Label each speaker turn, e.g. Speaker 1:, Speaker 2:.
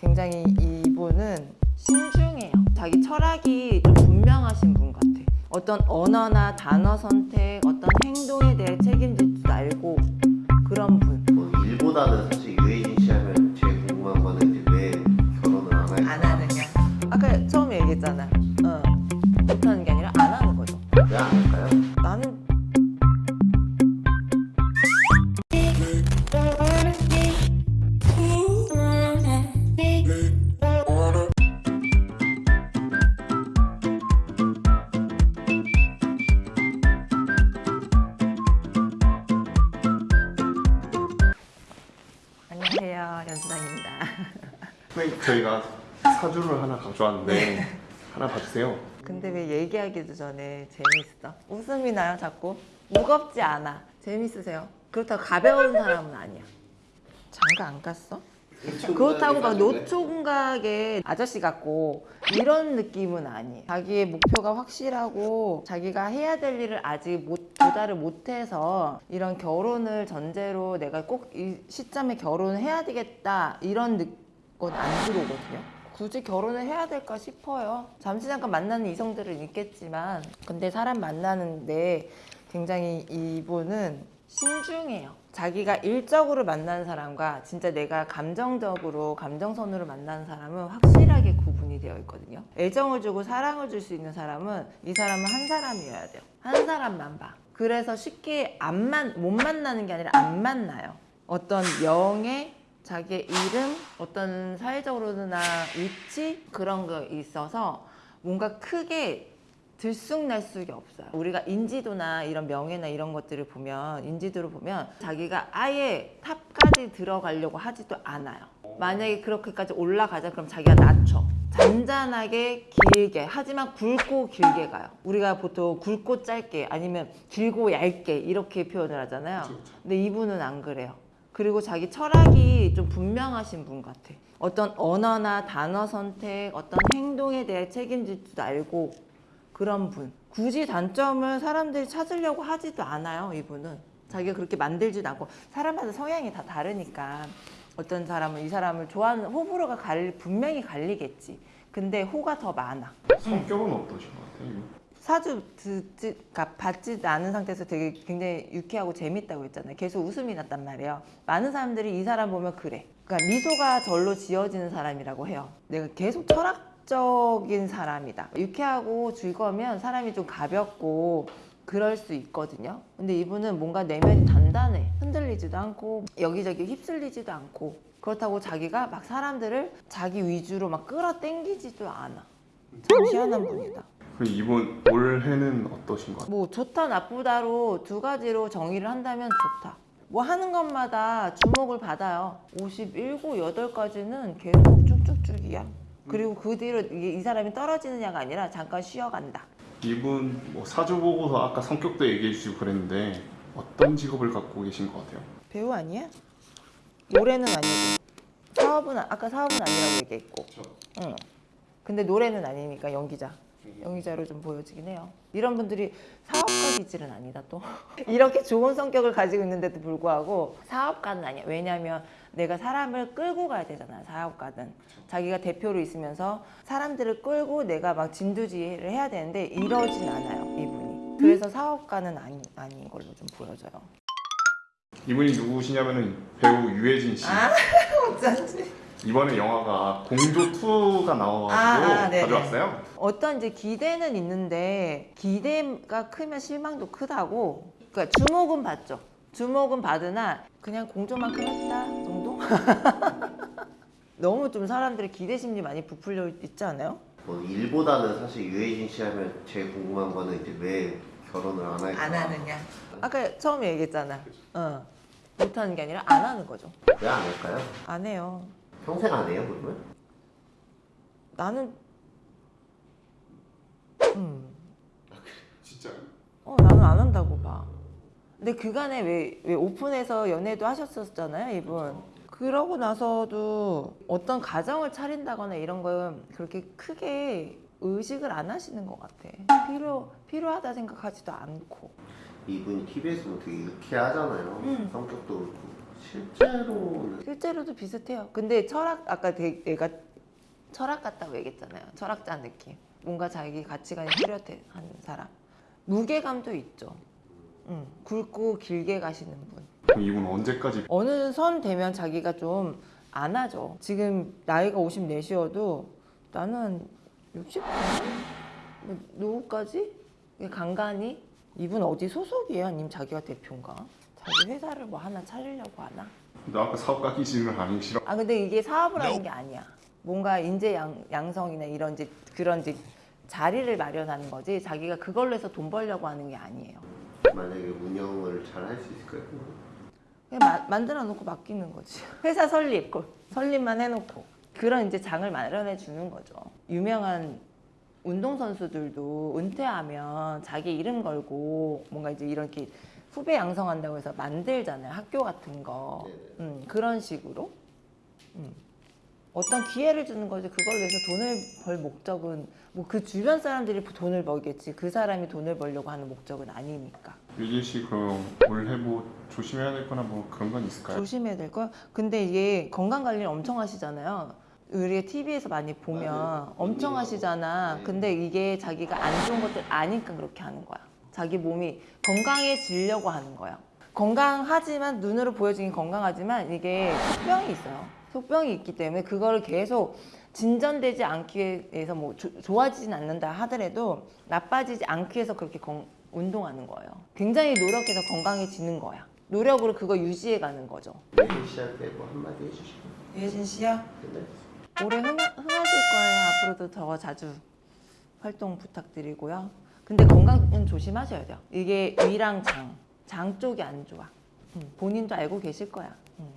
Speaker 1: 굉장히 이분은 신중해요. 자기 철학이 좀 분명하신 분 같아. 어떤 언어나 단어 선택, 어떤 행동에 대해 책임질 줄 알고 그런 분.
Speaker 2: 뭐 일보다는 사실
Speaker 1: 안녕하세요 연수당입니다.
Speaker 3: 선생님 저희가 사주를 하나 가져왔는데 하나 봐주세요.
Speaker 1: 근데 왜 얘기하기도 전에 재밌어? 웃음이 나요 자꾸? 무겁지 않아 재밌으세요? 그렇다고 가벼운 사람은 아니야 장가 안 갔어? 그렇다고 막 노총각의 아저씨 같고 이런 느낌은 아니에요. 자기의 목표가 확실하고 자기가 해야 될 일을 아직 못, 도달을 못해서 이런 결혼을 전제로 내가 꼭 이 시점에 결혼을 해야 되겠다 이런 건 안 들어오거든요. 굳이 결혼을 해야 될까 싶어요. 잠시 잠깐 만나는 이성들은 있겠지만 근데 사람 만나는데 굉장히 이분은 신중해요. 자기가 일적으로 만나는 사람과 진짜 내가 감정적으로 감정선으로 만나는 사람은 확실하게 구분이 되어 있거든요. 애정을 주고 사랑을 줄 수 있는 사람은 이 사람은 한 사람이어야 돼요. 한 사람만 봐. 그래서 쉽게 안 만, 못 만나는 게 아니라 안 만나요. 어떤 명예, 자기의 이름, 어떤 사회적으로나 위치 그런 거 있어서 뭔가 크게 들쑥날쑥이 없어요. 우리가 인지도나 이런 명예나 이런 것들을 보면 인지도를 보면 자기가 아예 탑까지 들어가려고 하지도 않아요. 만약에 그렇게까지 올라가자 그럼 자기가 낮춰. 잔잔하게 길게 하지만 굵고 길게 가요. 우리가 보통 굵고 짧게 아니면 길고 얇게 이렇게 표현을 하잖아요. 근데 이분은 안 그래요. 그리고 자기 철학이 좀 분명하신 분 같아. 어떤 언어나 단어 선택, 어떤 행동에 대해 책임질 줄 알고 그런 분. 굳이 단점을 사람들이 찾으려고 하지도 않아요, 이분은. 자기가 그렇게 만들지도 않고 사람마다 성향이 다 다르니까 어떤 사람은 이 사람을 좋아하는 호불호가 갈, 분명히 갈리겠지. 근데 호가 더 많아.
Speaker 3: 성격은 어떠신 것 같아요?
Speaker 1: 사주 듣지, 그러니까 받지 않은 상태에서 되게 굉장히 유쾌하고 재밌다고 했잖아요. 계속 웃음이 났단 말이에요. 많은 사람들이 이 사람 보면 그래. 그러니까 미소가 절로 지어지는 사람이라고 해요. 내가 계속 철학 적인 사람이다. 유쾌하고 즐거우면 사람이 좀 가볍고 그럴 수 있거든요. 근데 이분은 뭔가 내면이 단단해. 흔들리지도 않고 여기저기 휩쓸리지도 않고 그렇다고 자기가 막 사람들을 자기 위주로 막 끌어당기지도 않아. 참 희한한 분이다.
Speaker 3: 그럼 이분 올해는 어떠신 것 같아요?
Speaker 1: 뭐 좋다 나쁘다로 두 가지로 정의를 한다면 좋다. 뭐 하는 것마다 주목을 받아요. 57, 8까지는 계속 쭉쭉쭉이야. 그리고 그 뒤로 이 사람이 떨어지느냐가 아니라 잠깐 쉬어간다.
Speaker 3: 이분 뭐 사주 보고서 아까 성격도 얘기해 주시고 그랬는데 어떤 직업을 갖고 계신 것 같아요?
Speaker 1: 배우 아니야? 노래는 아니고 사업은 아- 아까 사업은 아니라고 얘기했고. 응. 근데 노래는 아니니까 연기자. 연기자로 좀 보여지긴 해요. 이런 분들이 사업가 기질은 아니다 또. 이렇게 좋은 성격을 가지고 있는데도 불구하고 사업가는 아니야. 왜냐하면 내가 사람을 끌고 가야 되잖아. 사업가는. 자기가 대표로 있으면서 사람들을 끌고 내가 막 진두지휘를 해야 되는데 이러진 않아요. 이분이. 그래서 사업가는 아니, 아닌 걸로 좀 보여져요.
Speaker 3: 이분이 누구시냐면은 배우 유해진 씨.
Speaker 1: 아, 어쩐지.
Speaker 3: 이번에 영화가 공조 2가 나와가지고
Speaker 1: 아, 아.
Speaker 3: 가져왔어요.
Speaker 1: 어떤 이제 기대는 있는데 기대가 크면 실망도 크다고. 그러니까 주목은 받죠. 주목은 받으나 그냥 공조만큼 했다 정도? 너무 좀 사람들의 기대 심리 많이 부풀려 있지 않아요?
Speaker 2: 뭐 일보다는 사실 유해진 씨 하면 제일 궁금한 거는 이제 왜 결혼을 안 할까?
Speaker 1: 안 하느냐. 아까 처음에 얘기했잖아. 어. 못하는 게 아니라 안 하는 거죠.
Speaker 2: 왜 안 할까요?
Speaker 1: 안 해요.
Speaker 2: 평생 안 해요 그러면?
Speaker 1: 나는 음.
Speaker 3: 진짜.
Speaker 1: 어, 나는 안 한다고 봐. 근데 그간에 왜, 왜 오픈해서 연애도 하셨었잖아요, 이분. 그러고 나서도 어떤 가정을 차린다거나 이런 건 그렇게 크게 의식을 안 하시는 것 같아. 필요, 필요하다 생각하지도 않고.
Speaker 2: 이분이 TV에서 뭐 되게 유쾌하잖아요
Speaker 1: 음.
Speaker 2: 성격도 그렇고 실제로는
Speaker 1: 실제로도 비슷해요. 근데 철학 아까 되- 내가 철학 같다고 얘기했잖아요. 철학자 느낌. 뭔가 자기 가치관이 뚜렷한 사람. 무게감도 있죠. 음, 굵고 길게 가시는 분.
Speaker 3: 그럼 이분 언제까지
Speaker 1: 어느 선 되면 자기가 좀 안 하죠. 지금 나이가 54시여도 나는 60? 뭐, 노후까지? 간간히? 이분 어디 소속이에요? 아니면 자기가 대표인가? 자기 회사를 뭐 하나 차리려고 하나?
Speaker 3: 너 아까 사업가 기질을 하기 싫어
Speaker 1: 아 근데 이게 사업을 하는 게 아니야. 뭔가 인재 양, 양성이나 이런 이제 그런 이제 자리를 마련하는 거지. 자기가 그걸로 해서 돈 벌려고 하는 게 아니에요.
Speaker 2: 만약에 운영을 잘 할 수 있을까요?
Speaker 1: 그냥 마- 만들어 놓고 맡기는 거지. 회사 설립, 그 설립만 해놓고 그런 이제 장을 마련해 주는 거죠. 유명한 운동 선수들도 은퇴하면 자기 이름 걸고 뭔가 이제 이렇게 후배 양성한다고 해서 만들잖아요. 학교 같은 거.
Speaker 2: 네네.
Speaker 1: 음, 그런 식으로. 음. 어떤 기회를 주는 거지. 그걸 위해서 돈을 벌 목적은 뭐 그 주변 사람들이 돈을 벌겠지. 그 사람이 돈을 벌려고 하는 목적은 아니니까.
Speaker 3: 유진 씨 그럼 올해 뭐 조심해야 될 거나 뭐 그런 건 있을까요?
Speaker 1: 조심해야 될 거. 근데 이게 건강 관리를 엄청 하시잖아요. 우리가 TV에서 많이 보면
Speaker 2: 맞아요.
Speaker 1: 엄청
Speaker 2: 운동하고.
Speaker 1: 하시잖아.
Speaker 2: 네.
Speaker 1: 근데 이게 자기가 안 좋은 것들 아니까 그렇게 하는 거야. 자기 몸이 건강해지려고 하는 거야. 건강하지만 눈으로 보여지긴 건강하지만 이게 속병이 있어요. 속병이 있기 때문에 그거를 계속 진전되지 않기 위해서 뭐 조- 좋아지진 않는다 하더라도 나빠지지 않기 위해서 그렇게 건- 운동하는 거예요. 굉장히 노력해서 건강해지는 거야. 노력으로 그거 유지해 가는 거죠.
Speaker 2: 유혜진 씨한테 뭐 한마디 해주시고
Speaker 1: 유혜진 씨야
Speaker 2: 끝내.
Speaker 1: 올해 흥, 흥하실 거예요. 앞으로도 더 자주 활동 부탁드리고요. 근데 건강은 조심하셔야 돼요. 이게 위랑 장, 장 쪽이 안 좋아. 음, 본인도 알고 계실 거야. 음.